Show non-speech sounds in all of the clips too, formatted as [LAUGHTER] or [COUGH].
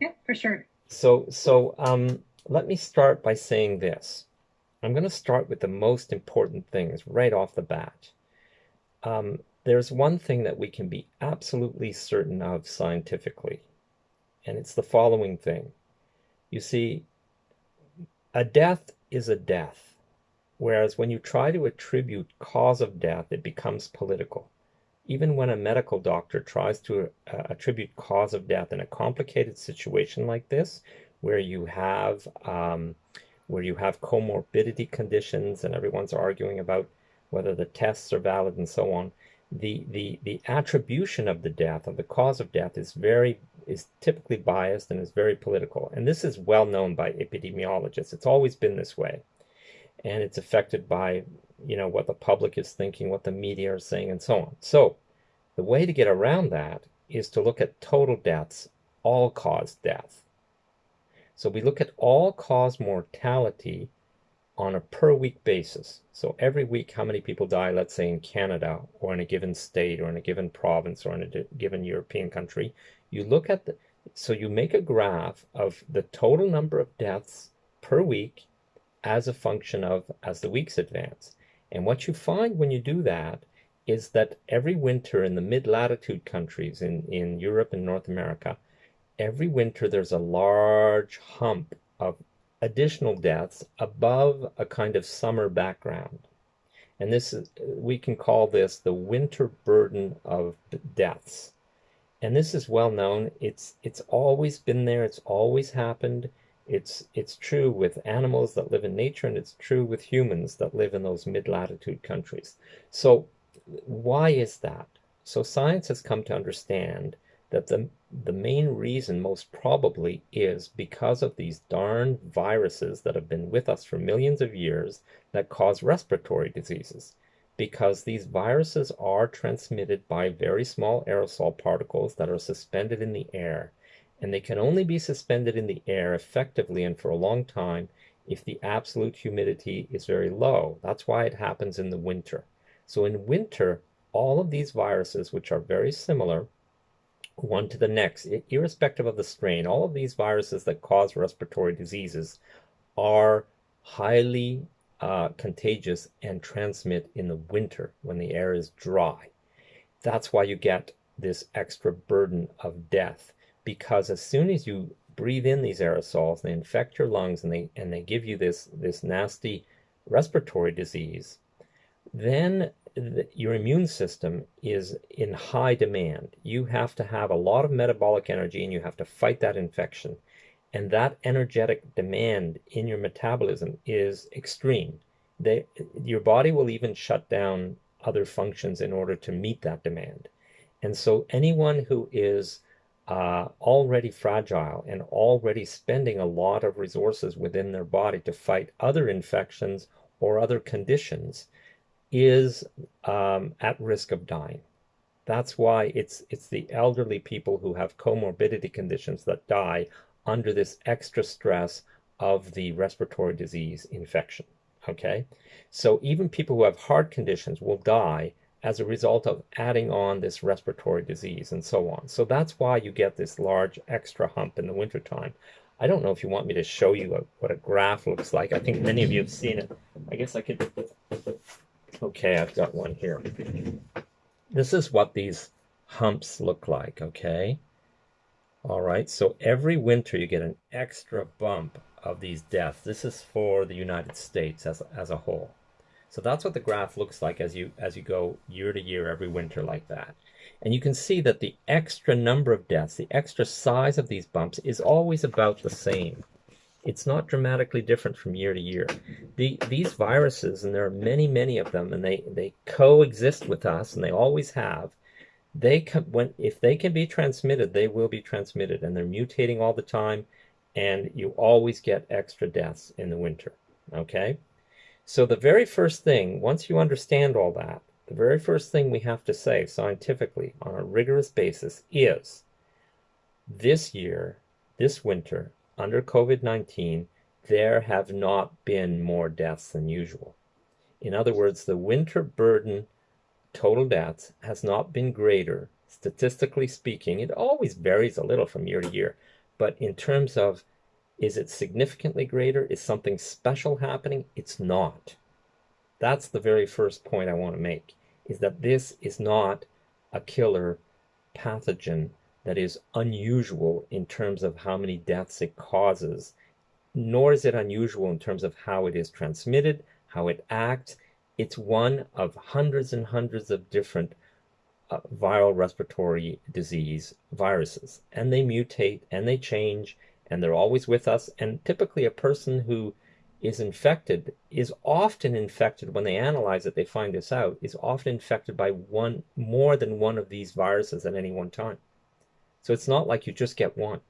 Yeah, for sure. So, so um, let me start by saying this. I'm going to start with the most important things right off the bat. Um, there's one thing that we can be absolutely certain of scientifically, and it's the following thing. You see, a death is a death, whereas when you try to attribute cause of death, it becomes political. Even when a medical doctor tries to uh, attribute cause of death in a complicated situation like this, where you have um, where you have comorbidity conditions and everyone's arguing about whether the tests are valid and so on, the, the, the attribution of the death, of the cause of death, is very is typically biased and is very political. And this is well known by epidemiologists. It's always been this way. And it's affected by, you know, what the public is thinking, what the media are saying, and so on. So the way to get around that is to look at total deaths, all cause death. So we look at all cause mortality on a per week basis. So every week, how many people die, let's say in Canada or in a given state or in a given province or in a given European country. You look at the, so you make a graph of the total number of deaths per week as a function of as the weeks advance. And what you find when you do that is that every winter in the mid-latitude countries in, in Europe and North America, every winter there's a large hump of additional deaths above a kind of summer background. And this is, we can call this the winter burden of deaths. And this is well known. It's, it's always been there. It's always happened. It's, it's true with animals that live in nature and it's true with humans that live in those mid-latitude countries. So why is that? So science has come to understand that the the main reason most probably is because of these darn viruses that have been with us for millions of years that cause respiratory diseases. Because these viruses are transmitted by very small aerosol particles that are suspended in the air. And they can only be suspended in the air effectively and for a long time if the absolute humidity is very low. That's why it happens in the winter. So in winter, all of these viruses, which are very similar, one to the next, irrespective of the strain. All of these viruses that cause respiratory diseases are highly uh, contagious and transmit in the winter when the air is dry. That's why you get this extra burden of death because as soon as you breathe in these aerosols, they infect your lungs and they and they give you this this nasty respiratory disease. Then the, your immune system is in high demand. You have to have a lot of metabolic energy and you have to fight that infection. And that energetic demand in your metabolism is extreme. They, your body will even shut down other functions in order to meet that demand. And so anyone who is uh, already fragile and already spending a lot of resources within their body to fight other infections or other conditions is um, at risk of dying. That's why it's it's the elderly people who have comorbidity conditions that die under this extra stress of the respiratory disease infection. Okay, so even people who have heart conditions will die as a result of adding on this respiratory disease and so on. So that's why you get this large extra hump in the wintertime. I don't know if you want me to show you a, what a graph looks like. I think many of you have seen it. I guess I could Okay, I've got one here. This is what these humps look like, okay? All right, so every winter you get an extra bump of these deaths. This is for the United States as, as a whole. So that's what the graph looks like as you as you go year to year every winter like that. And you can see that the extra number of deaths, the extra size of these bumps is always about the same it's not dramatically different from year to year. The, these viruses, and there are many, many of them, and they, they coexist with us, and they always have. They can, when if they can be transmitted, they will be transmitted, and they're mutating all the time, and you always get extra deaths in the winter. Okay, so the very first thing, once you understand all that, the very first thing we have to say scientifically on a rigorous basis is this year, this winter, under COVID-19, there have not been more deaths than usual. In other words, the winter burden total deaths has not been greater, statistically speaking. It always varies a little from year to year, But in terms of is it significantly greater? Is something special happening? It's not. That's the very first point I want to make, is that this is not a killer pathogen that is unusual in terms of how many deaths it causes, nor is it unusual in terms of how it is transmitted, how it acts. It's one of hundreds and hundreds of different uh, viral respiratory disease viruses, and they mutate and they change and they're always with us. And typically, a person who is infected is often infected when they analyze it, they find this out, is often infected by one more than one of these viruses at any one time. So it's not like you just get one.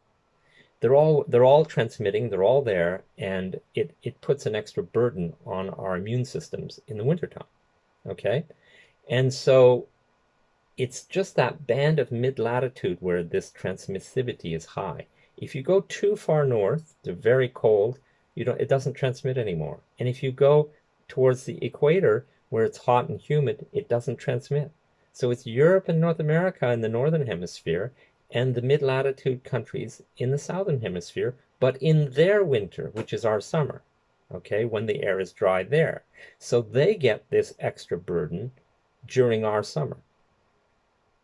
They're all they're all transmitting, they're all there, and it, it puts an extra burden on our immune systems in the wintertime. Okay? And so it's just that band of mid latitude where this transmissivity is high. If you go too far north, they're very cold, you don't, it doesn't transmit anymore. And if you go towards the equator, where it's hot and humid, it doesn't transmit. So it's Europe and North America in the northern hemisphere and the mid-latitude countries in the southern hemisphere, but in their winter, which is our summer, okay, when the air is dry there. So they get this extra burden during our summer.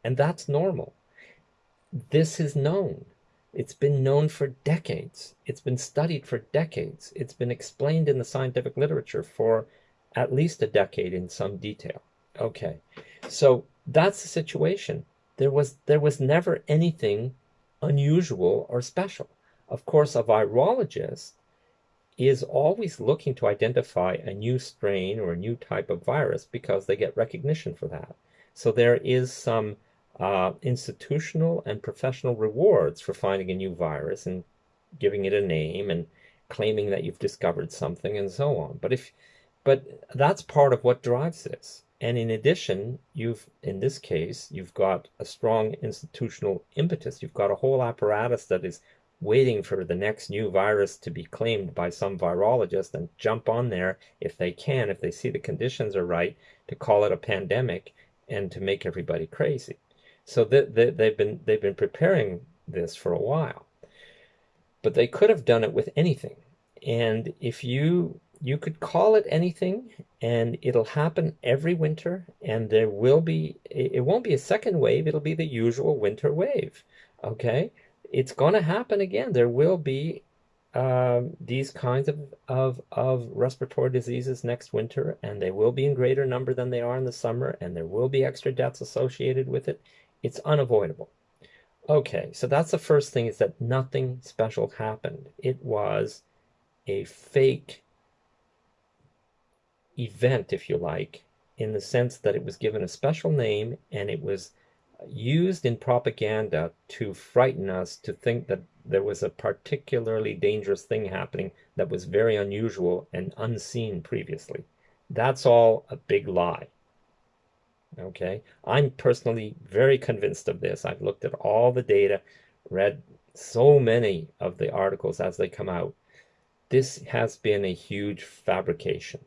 And that's normal. This is known. It's been known for decades. It's been studied for decades. It's been explained in the scientific literature for at least a decade in some detail. Okay, so that's the situation. There was there was never anything unusual or special. Of course, a virologist is always looking to identify a new strain or a new type of virus because they get recognition for that. So there is some uh, institutional and professional rewards for finding a new virus and giving it a name and claiming that you've discovered something and so on. But if but that's part of what drives this. And in addition, you've in this case, you've got a strong institutional impetus. You've got a whole apparatus that is waiting for the next new virus to be claimed by some virologist and jump on there if they can, if they see the conditions are right, to call it a pandemic and to make everybody crazy. So they, they, they've been they've been preparing this for a while, but they could have done it with anything. And if you you could call it anything, and it'll happen every winter, and there will be it won't be a second wave; it'll be the usual winter wave. Okay, it's going to happen again. There will be um, these kinds of, of, of respiratory diseases next winter, and they will be in greater number than they are in the summer, and there will be extra deaths associated with it. It's unavoidable. Okay, so that's the first thing is that nothing special happened. It was a fake event, if you like, in the sense that it was given a special name and it was used in propaganda to frighten us to think that there was a particularly dangerous thing happening that was very unusual and unseen previously. That's all a big lie. Okay, I'm personally very convinced of this. I've looked at all the data, read so many of the articles as they come out. This has been a huge fabrication.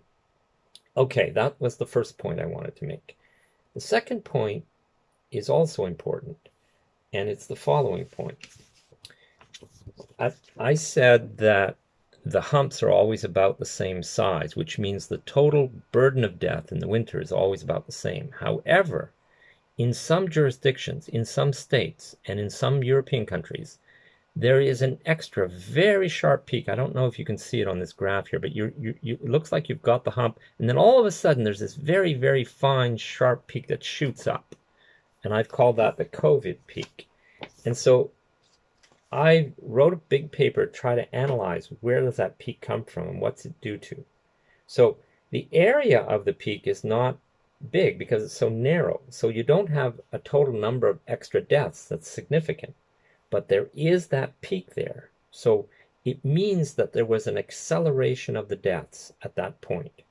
Okay, that was the first point I wanted to make. The second point is also important, and it's the following point. I, I said that the humps are always about the same size, which means the total burden of death in the winter is always about the same. However, in some jurisdictions, in some states, and in some European countries, there is an extra very sharp peak. I don't know if you can see it on this graph here, but you, you, it looks like you've got the hump, and then all of a sudden there's this very, very fine, sharp peak that shoots up. And I've called that the COVID peak. And so I wrote a big paper to try to analyze where does that peak come from and what's it due to. So the area of the peak is not big because it's so narrow. So you don't have a total number of extra deaths that's significant. But there is that peak there. So it means that there was an acceleration of the deaths at that point.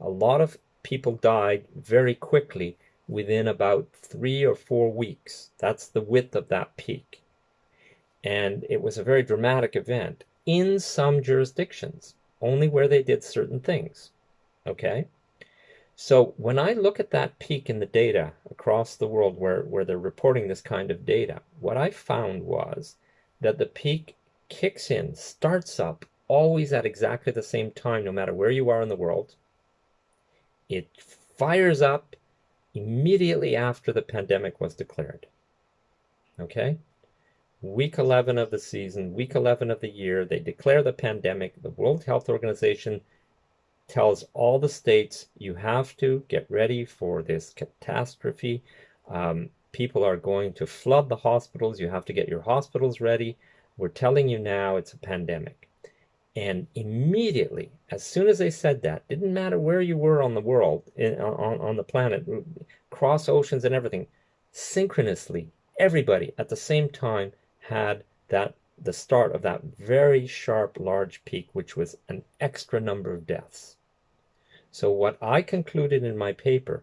A lot of people died very quickly within about three or four weeks. That's the width of that peak and it was a very dramatic event in some jurisdictions, only where they did certain things. Okay? So when I look at that peak in the data across the world where, where they're reporting this kind of data, what I found was that the peak kicks in, starts up always at exactly the same time, no matter where you are in the world. It fires up immediately after the pandemic was declared. Okay? Week 11 of the season, week 11 of the year, they declare the pandemic. The World Health Organization tells all the states you have to get ready for this catastrophe. Um, people are going to flood the hospitals. You have to get your hospitals ready. We're telling you now it's a pandemic. And immediately, as soon as they said that, didn't matter where you were on the world, in, on, on the planet, cross oceans and everything, synchronously, everybody at the same time had that the start of that very sharp, large peak, which was an extra number of deaths. So what I concluded in my paper,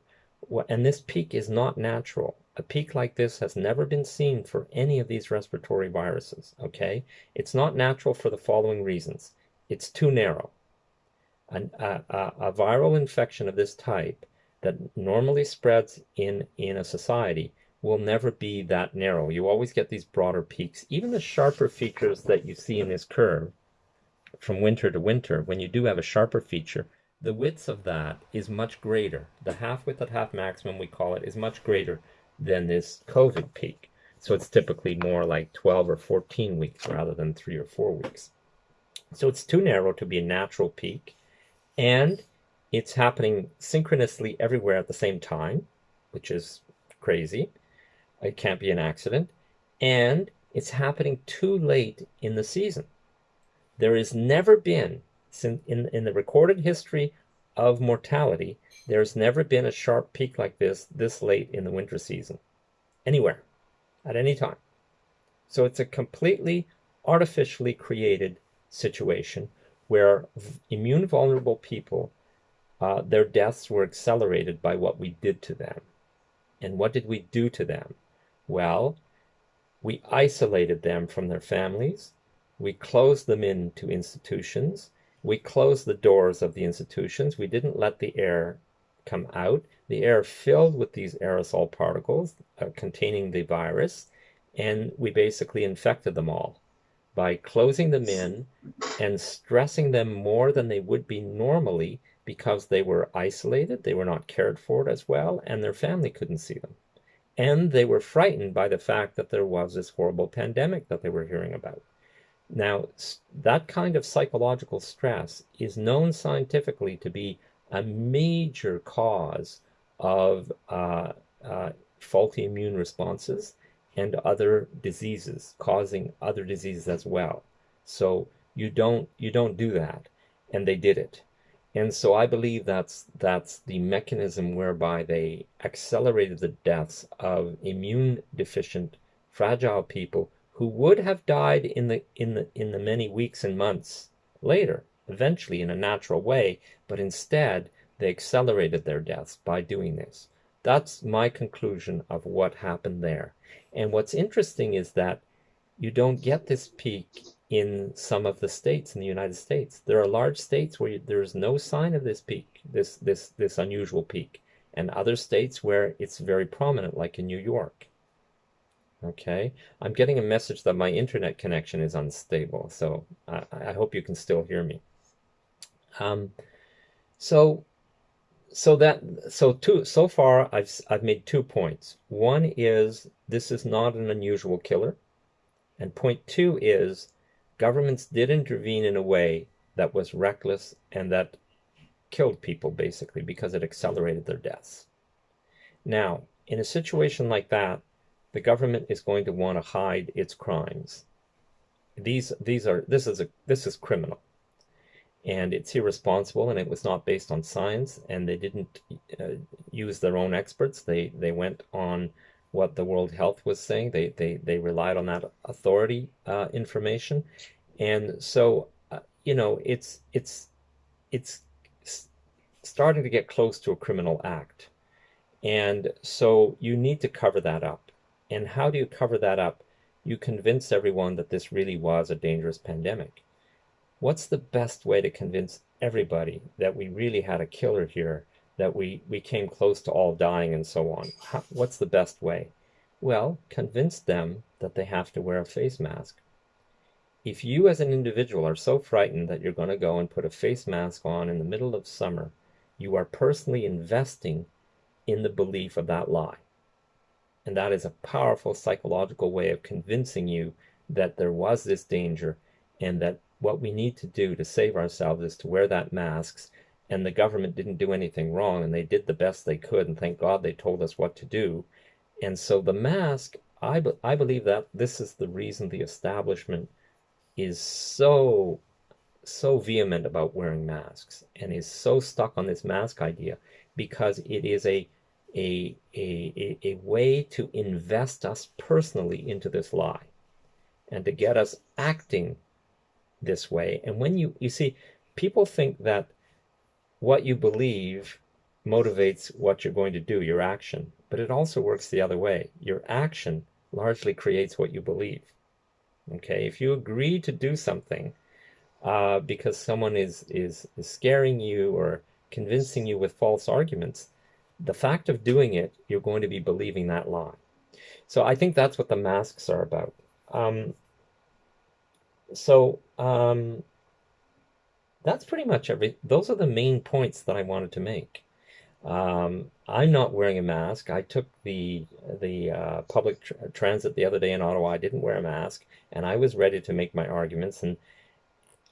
and this peak is not natural. A peak like this has never been seen for any of these respiratory viruses, okay? It's not natural for the following reasons. It's too narrow. An, a, a, a viral infection of this type that normally spreads in, in a society will never be that narrow. You always get these broader peaks. Even the sharper features that you see in this curve from winter to winter, when you do have a sharper feature, the width of that is much greater. The half width at half maximum, we call it, is much greater than this COVID peak. So it's typically more like 12 or 14 weeks rather than three or four weeks. So it's too narrow to be a natural peak. And it's happening synchronously everywhere at the same time, which is crazy. It can't be an accident. And it's happening too late in the season. There has never been in, in the recorded history of mortality, there's never been a sharp peak like this this late in the winter season, anywhere, at any time. So it's a completely artificially created situation where immune vulnerable people, uh, their deaths were accelerated by what we did to them. And what did we do to them? Well, we isolated them from their families. We closed them into institutions we closed the doors of the institutions. We didn't let the air come out. The air filled with these aerosol particles uh, containing the virus, and we basically infected them all by closing them in and stressing them more than they would be normally because they were isolated, they were not cared for as well, and their family couldn't see them. And they were frightened by the fact that there was this horrible pandemic that they were hearing about. Now, that kind of psychological stress is known scientifically to be a major cause of uh, uh, faulty immune responses and other diseases, causing other diseases as well. So you don't you don't do that, and they did it. And so I believe that's that's the mechanism whereby they accelerated the deaths of immune deficient, fragile people who would have died in the in the in the many weeks and months later, eventually in a natural way, but instead they accelerated their deaths by doing this. That's my conclusion of what happened there. And what's interesting is that you don't get this peak in some of the states in the United States. There are large states where there is no sign of this peak, this this this unusual peak, and other states where it's very prominent, like in New York. Okay, I'm getting a message that my internet connection is unstable, so I, I hope you can still hear me. Um, so, so that so two so far I've I've made two points. One is this is not an unusual killer, and point two is governments did intervene in a way that was reckless and that killed people basically because it accelerated their deaths. Now, in a situation like that, the government is going to want to hide its crimes. These these are this is a this is criminal, and it's irresponsible, and it was not based on science, and they didn't uh, use their own experts. They they went on what the World Health was saying. They they they relied on that authority uh, information, and so uh, you know it's it's it's starting to get close to a criminal act, and so you need to cover that up. And how do you cover that up? You convince everyone that this really was a dangerous pandemic. What's the best way to convince everybody that we really had a killer here, that we, we came close to all dying and so on? How, what's the best way? Well, convince them that they have to wear a face mask if you as an individual are so frightened that you're going to go and put a face mask on in the middle of summer, you are personally investing in the belief of that lie. And that is a powerful psychological way of convincing you that there was this danger and that what we need to do to save ourselves is to wear that masks and the government didn't do anything wrong and they did the best they could and thank God they told us what to do. And so the mask, I, be, I believe that this is the reason the establishment is so so vehement about wearing masks and is so stuck on this mask idea because it is a a, a, a way to invest us personally into this lie and to get us acting this way. And when you, you see, people think that what you believe motivates what you're going to do, your action, but it also works the other way. Your action largely creates what you believe. Okay, if you agree to do something uh, because someone is, is, is scaring you or convincing you with false arguments, the fact of doing it, you're going to be believing that lie. So I think that's what the masks are about. Um, so um, that's pretty much every. Those are the main points that I wanted to make. Um, I'm not wearing a mask. I took the the uh, public tr transit the other day in Ottawa. I didn't wear a mask, and I was ready to make my arguments. And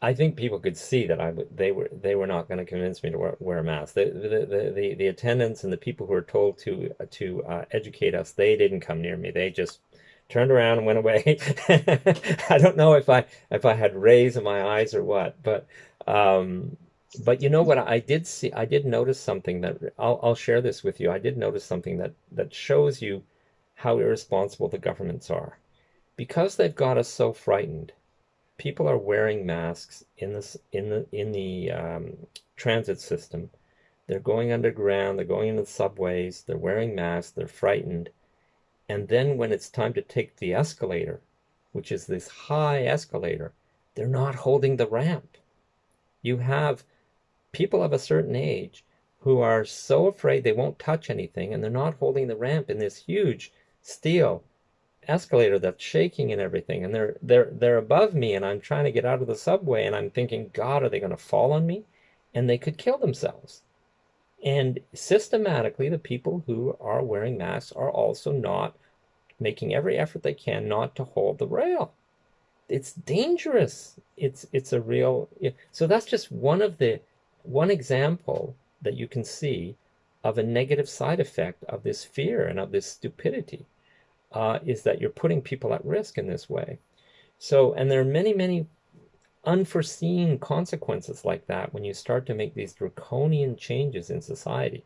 I think people could see that I they were they were not going to convince me to wear, wear a mask. The, the the, the attendants and the people who were told to to uh, educate us, they didn't come near me. They just turned around and went away. [LAUGHS] I don't know if I if I had rays in my eyes or what, but um, but you know what I did see I did notice something that I'll I'll share this with you. I did notice something that that shows you how irresponsible the governments are. Because they've got us so frightened, people are wearing masks in this in the in the um, transit system. They're going underground, they're going into the subways, they're wearing masks, they're frightened. And then when it's time to take the escalator, which is this high escalator, they're not holding the ramp. You have people of a certain age who are so afraid they won't touch anything and they're not holding the ramp in this huge steel escalator that's shaking and everything. And they're they're they're above me and I'm trying to get out of the subway and I'm thinking god are they going to fall on me? And they could kill themselves. And systematically the people who are wearing masks are also not making every effort they can not to hold the rail it's dangerous it's it's a real so that's just one of the one example that you can see of a negative side effect of this fear and of this stupidity uh, is that you're putting people at risk in this way. So, and there are many, many unforeseen consequences like that when you start to make these draconian changes in society.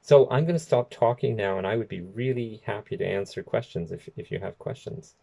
So I'm going to stop talking now, and I would be really happy to answer questions if, if you have questions.